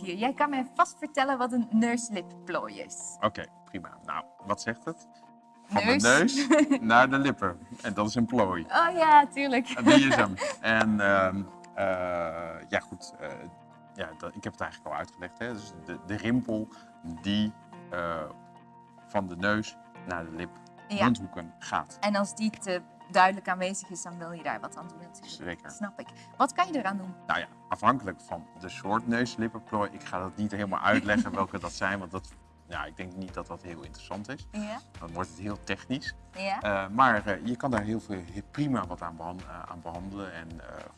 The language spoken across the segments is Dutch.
Jij kan mij vast vertellen wat een neuslippplooi is. Oké, prima. Nou, wat zegt het? Van Neus. de neus naar de lippen. En dat is een plooi. Oh ja, tuurlijk. En Die is hem. En ehm, eh, ja, goed. eh, ja, dat, ik heb het eigenlijk al uitgelegd. Hè? Dus de, de rimpel die eh, van de neus naar de lip, Ja. mondhoeken gaat. En als die te duidelijk aanwezig is, dan wil je daar wat aan doen natuurlijk. Zeker. Snap ik. Wat kan je eraan doen? Nou ja, afhankelijk van de soort neuslippenplooi. Ik ga dat niet helemaal uitleggen welke dat zijn, want dat, ja, ik denk niet dat dat heel interessant is. Ja? Dan wordt het heel technisch. Ja? Eh, maar eh, je kan daar heel, veel, heel prima wat aan, eh, aan behandelen. En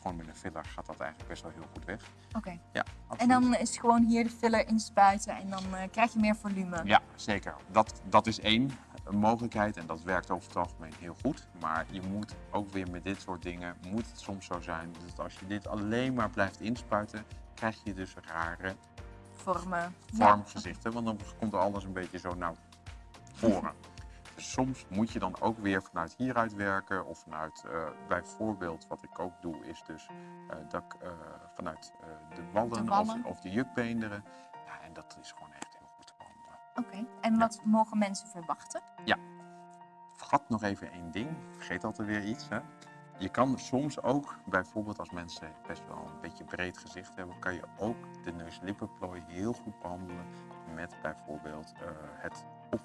gewoon met een filler gaat dat eigenlijk best wel heel goed weg. Oké. Ja, En dan is gewoon hier de filler inspuiten en dan krijg je meer volume. Ja, zeker. Dat, dat is één eh, mogelijkheid en dat werkt over het algemeen heel goed. Maar je moet ook weer met dit soort dingen, moet het soms zo zijn dat als je dit alleen maar blijft inspuiten, krijg je dus rare Vormen. vormgezichten. Want dan komt alles een beetje zo naar voren. Dus soms moet je dan ook weer vanuit hieruit werken of vanuit, eh, bijvoorbeeld wat ik ook doe, is dus eh, dat ik eh, vanuit de wallen, De wallen. Of, of de jukbeenderen. Ja, en dat is gewoon echt Oké. En wat mogen mensen verwachten? Vergat nog even één ding. Vergeet altijd weer iets. Hè? Je kan soms ook, bijvoorbeeld als mensen best wel een beetje breed gezicht hebben, kan je ook de neus-lippenplooi heel goed behandelen met bijvoorbeeld eh, het, op,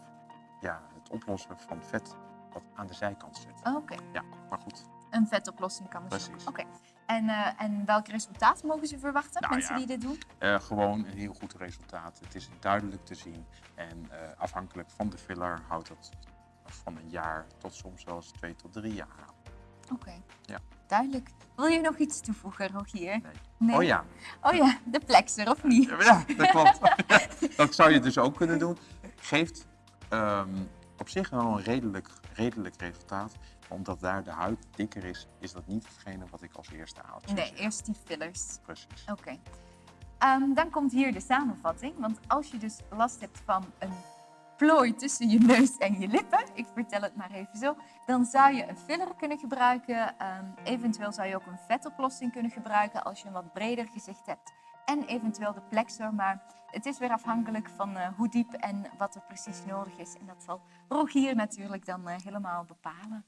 ja, het oplossen van vet wat aan de zijkant zit. Oké. Ja, maar goed. Een vetoplossing kan dus. Precies. Oké. En, eh, en welk resultaat mogen ze verwachten, Nou mensen ja. die dit doen? Eh, gewoon een heel goed resultaat. Het is duidelijk te zien. En eh, afhankelijk van de filler houdt het van een jaar tot soms zelfs twee tot drie jaar aan. Oké. Ja. Duidelijk. Wil je nog iets toevoegen, Rogier? Nee. Nee? Oh ja, Oh ja, de plexer, of niet? Ja, dat klopt. dat zou je dus ook kunnen doen. Geeft ehm, op zich wel een redelijk, redelijk resultaat. Omdat daar de huid dikker is, is dat niet hetgene wat ik als eerste haal. Nee, eerst die fillers. Precies. Oké. Ehm, dan komt hier de samenvatting. Want als je dus last hebt van een plooi tussen je neus en je lippen, ik vertel het maar even zo, dan zou je een filler kunnen gebruiken. Ehm, eventueel zou je ook een vetoplossing kunnen gebruiken als je een wat breder gezicht hebt. En eventueel de plexor, maar het is weer afhankelijk van eh, hoe diep en wat er precies nodig is. En dat zal Rogier natuurlijk dan eh, helemaal bepalen.